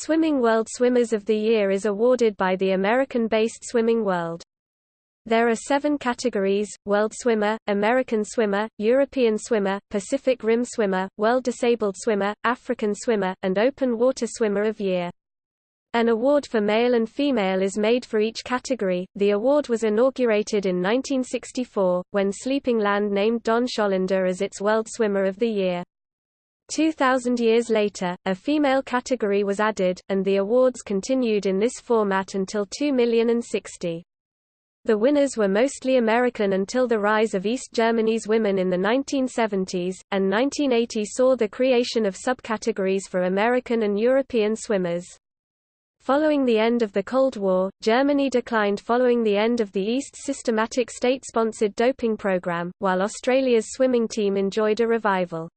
Swimming World Swimmers of the Year is awarded by the American-based Swimming World. There are seven categories, World Swimmer, American Swimmer, European Swimmer, Pacific Rim Swimmer, World Disabled Swimmer, African Swimmer, and Open Water Swimmer of Year. An award for male and female is made for each category. The award was inaugurated in 1964, when Swimming World named Don Schollander as its World Swimmer of the Year. 2,000 years later, a female category was added, and the awards continued in this format until 2,060. The winners were mostly American until the rise of East Germany's women in the 1970s, and 1980 saw the creation of subcategories for American and European swimmers. Following the end of the Cold War, Germany declined following the end of the East's systematic state-sponsored doping program, while Australia's swimming team enjoyed a revival.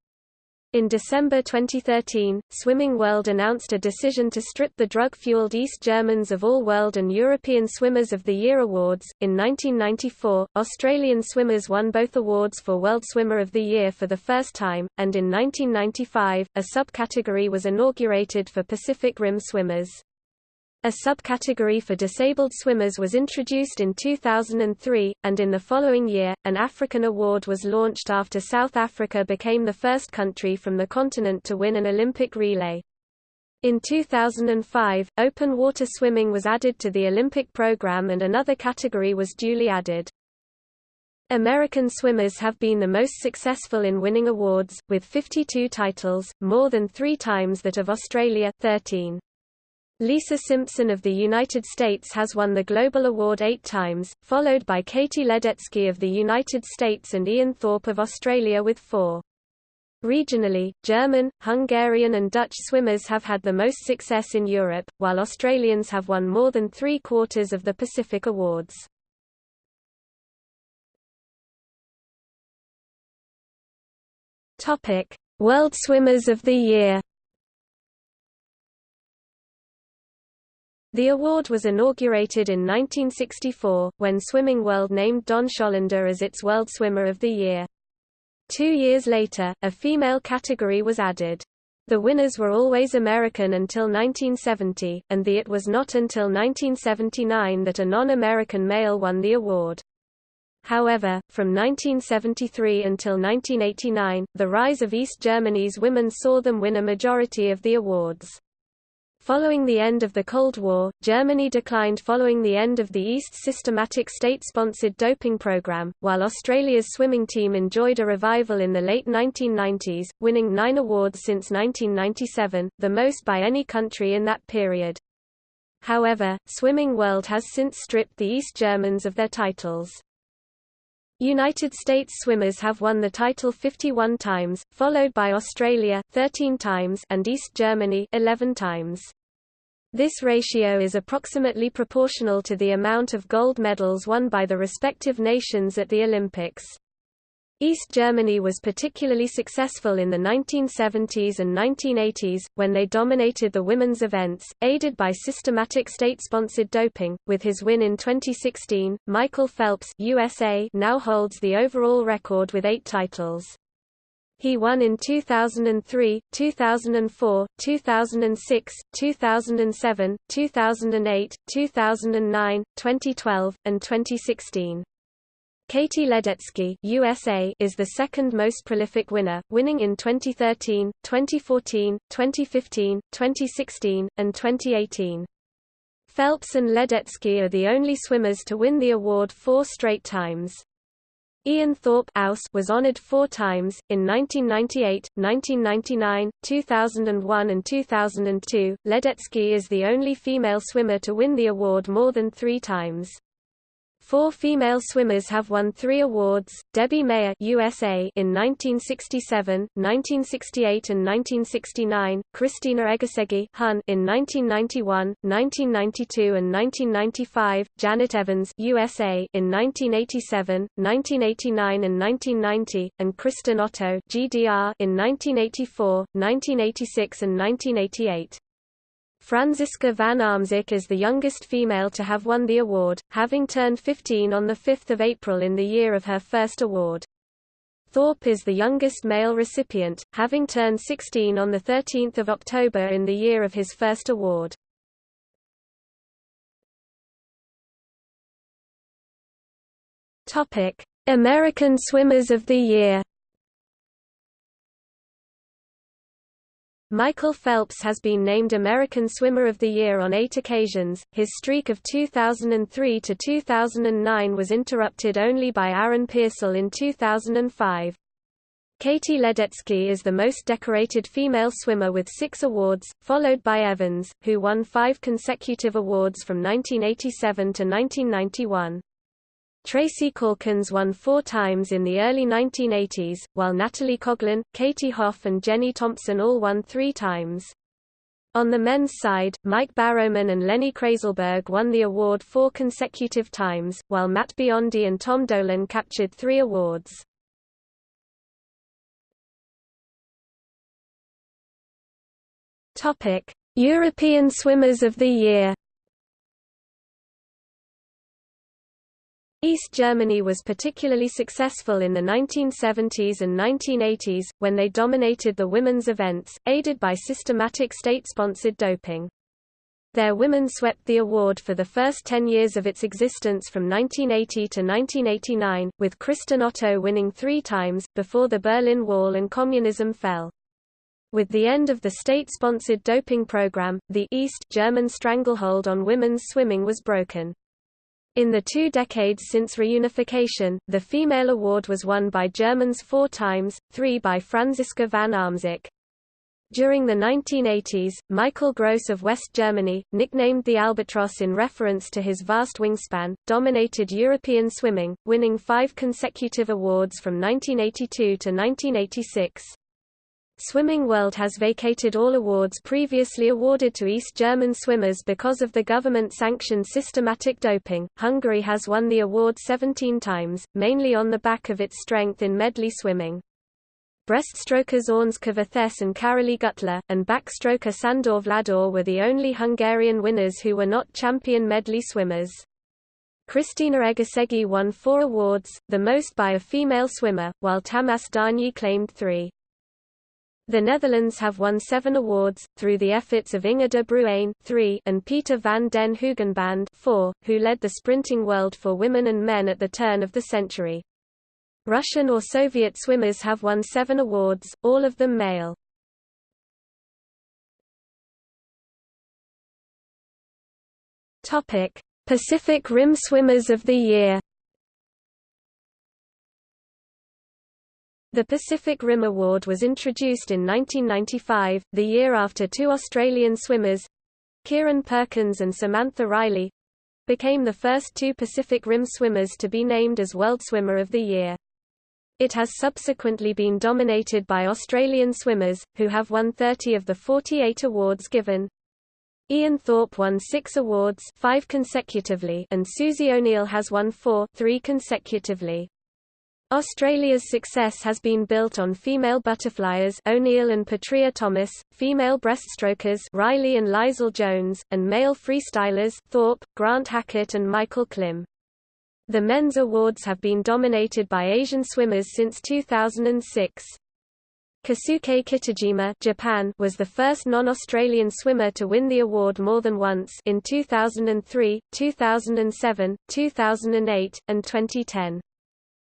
In December 2013, Swimming World announced a decision to strip the drug-fueled East Germans of all World and European Swimmers of the Year awards. In 1994, Australian swimmers won both awards for World Swimmer of the Year for the first time, and in 1995, a subcategory was inaugurated for Pacific Rim swimmers. A subcategory for disabled swimmers was introduced in 2003, and in the following year, an African award was launched after South Africa became the first country from the continent to win an Olympic relay. In 2005, open water swimming was added to the Olympic program and another category was duly added. American swimmers have been the most successful in winning awards, with 52 titles, more than three times that of Australia 13. Lisa Simpson of the United States has won the Global Award eight times, followed by Katie Ledecky of the United States and Ian Thorpe of Australia with four. Regionally, German, Hungarian and Dutch swimmers have had the most success in Europe, while Australians have won more than three-quarters of the Pacific Awards. World Swimmers of the Year The award was inaugurated in 1964, when Swimming World named Don Schollander as its World Swimmer of the Year. Two years later, a female category was added. The winners were always American until 1970, and the it was not until 1979 that a non-American male won the award. However, from 1973 until 1989, the rise of East Germany's women saw them win a majority of the awards. Following the end of the Cold War, Germany declined following the end of the East's systematic state-sponsored doping program, while Australia's swimming team enjoyed a revival in the late 1990s, winning nine awards since 1997, the most by any country in that period. However, Swimming World has since stripped the East Germans of their titles. United States swimmers have won the title 51 times, followed by Australia 13 times and East Germany 11 times. This ratio is approximately proportional to the amount of gold medals won by the respective nations at the Olympics. East Germany was particularly successful in the 1970s and 1980s, when they dominated the women's events, aided by systematic state-sponsored doping. With his win in 2016, Michael Phelps USA now holds the overall record with eight titles. He won in 2003, 2004, 2006, 2007, 2008, 2009, 2012, and 2016. Katie Ledecky USA is the second most prolific winner, winning in 2013, 2014, 2015, 2016, and 2018. Phelps and Ledecky are the only swimmers to win the award four straight times. Ian Thorpe was honored four times, in 1998, 1999, 2001 and 2002. Ledecky is the only female swimmer to win the award more than three times. Four female swimmers have won three awards, Debbie Meyer USA in 1967, 1968 and 1969, Kristina Egerszegi Hun in 1991, 1992 and 1995, Janet Evans USA in 1987, 1989 and 1990, and Kristin Otto GDR in 1984, 1986 and 1988. Franziska van Almsick is the youngest female to have won the award, having turned 15 on 5 April in the year of her first award. Thorpe is the youngest male recipient, having turned 16 on 13 October in the year of his first award. American Swimmers of the Year Michael Phelps has been named American Swimmer of the Year on eight occasions. His streak of 2003 to 2009 was interrupted only by Aaron Peirsol in 2005. Katie Ledecky is the most decorated female swimmer with six awards, followed by Evans, who won five consecutive awards from 1987 to 1991. Tracy Caulkins won four times in the early 1980s, while Natalie Coughlin, Katie Hoff and Jenny Thompson all won three times. On the men's side, Mike Barrowman and Lenny Krayzelburg won the award four consecutive times, while Matt Biondi and Tom Dolan captured three awards. European Swimmers of the Year East Germany was particularly successful in the 1970s and 1980s, when they dominated the women's events, aided by systematic state-sponsored doping. Their women swept the award for the first 10 years of its existence from 1980 to 1989, with Kristin Otto winning three times, before the Berlin Wall and communism fell. With the end of the state-sponsored doping program, the East German stranglehold on women's swimming was broken. In the two decades since reunification, the female award was won by Germans four times, three by Franziska van Almsick. During the 1980s, Michael Gross of West Germany, nicknamed the Albatross in reference to his vast wingspan, dominated European swimming, winning five consecutive awards from 1982 to 1986. Swimming World has vacated all awards previously awarded to East German swimmers because of the government-sanctioned systematic doping. Hungary has won the award 17 times, mainly on the back of its strength in medley swimming. Breaststrokers Ornska Veces and Károly Güttler, and backstroker Sandor Wladár were the only Hungarian winners who were not champion medley swimmers. Kristina Egerszegi won four awards, the most by a female swimmer, while Tamas Darnyi claimed three. The Netherlands have won seven awards, through the efforts of Inge de Bruijn three and Peter van den Hoogenband four, who led the sprinting world for women and men at the turn of the century. Russian or Soviet swimmers have won seven awards, all of them male. Pacific Rim Swimmers of the Year The Pacific Rim Award was introduced in 1995, the year after two Australian swimmers Kieran Perkins and Samantha Riley became the first two Pacific Rim swimmers to be named as World Swimmer of the Year. It has subsequently been dominated by Australian swimmers, who have won 30 of the 48 awards given. Ian Thorpe won six awards five consecutively and Susie O'Neill has won four three consecutively. Australia's success has been built on female butterflyers O'Neill and Petria Thomas, female breaststrokers Riley and Leisel Jones, and male freestylers Thorpe, Grant Hackett and Michael Klim. The men's awards have been dominated by Asian swimmers since 2006. Keisuke Kitajima Japan was the first non-Australian swimmer to win the award more than once in 2003, 2007, 2008, and 2010.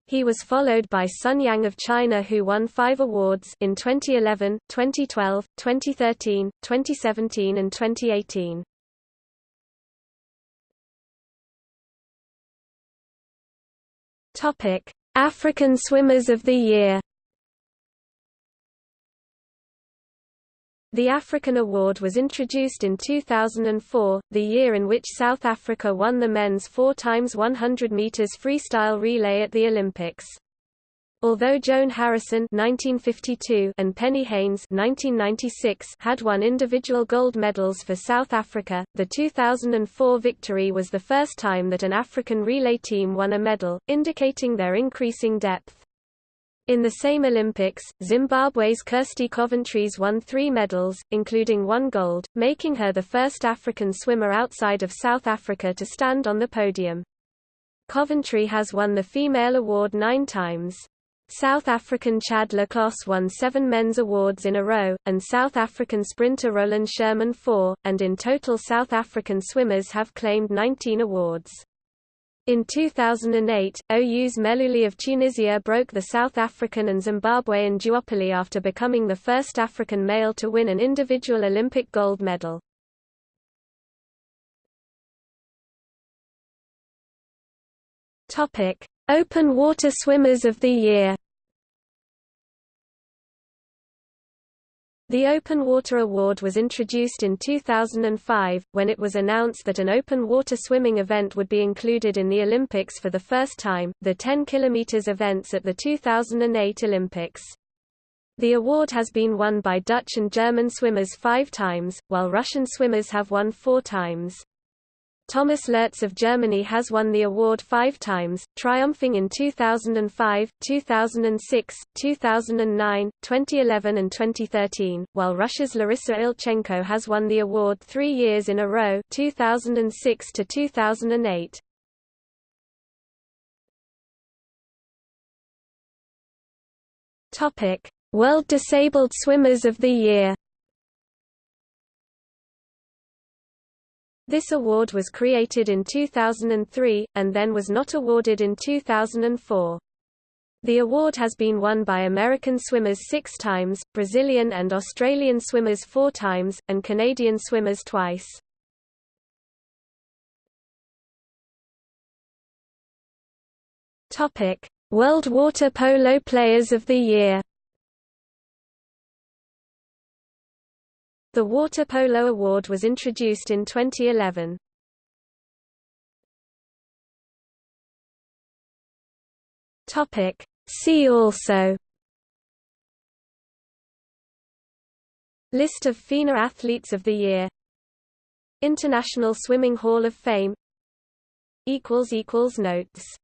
He was followed by Sun Yang of China who won five awards in 2011, 2012, 2013, 2017 and 2018. African Swimmers of the Year The African Award was introduced in 2004, the year in which South Africa won the men's 4 x 100 meters freestyle relay at the Olympics. Although Joan Harrison 1952 and Penny Heyns 1996 had won individual gold medals for South Africa, the 2004 victory was the first time that an African relay team won a medal, indicating their increasing depth. In the same Olympics, Zimbabwe's Kirsty Coventries won three medals, including one gold, making her the first African swimmer outside of South Africa to stand on the podium. Coventry has won the female award nine times. South African Chad Clos won seven men's awards in a row, and South African sprinter Roland Schoeman four, and in total South African swimmers have claimed 19 awards. In 2008, Oussama Mellouli of Tunisia broke the South African and Zimbabwean duopoly after becoming the first African male to win an individual Olympic gold medal. Open water swimmers of the year The Open Water Award was introduced in 2005, when it was announced that an open water swimming event would be included in the Olympics for the first time, the 10 km events at the 2008 Olympics. The award has been won by Dutch and German swimmers five times, while Russian swimmers have won four times. Thomas Lurz of Germany has won the award five times, triumphing in 2005, 2006, 2009, 2011 and 2013, while Russia's Larissa Ilchenko has won the award three years in a row 2006 to 2008. World Disabled Swimmers of the Year This award was created in 2003, and then was not awarded in 2004. The award has been won by American swimmers six times, Brazilian and Australian swimmers four times, and Canadian swimmers twice. World Water Polo Players of the Year The Water Polo Award was introduced in 2011. Topic. See also. List of FINA Athletes of the Year. International Swimming Hall of Fame. Notes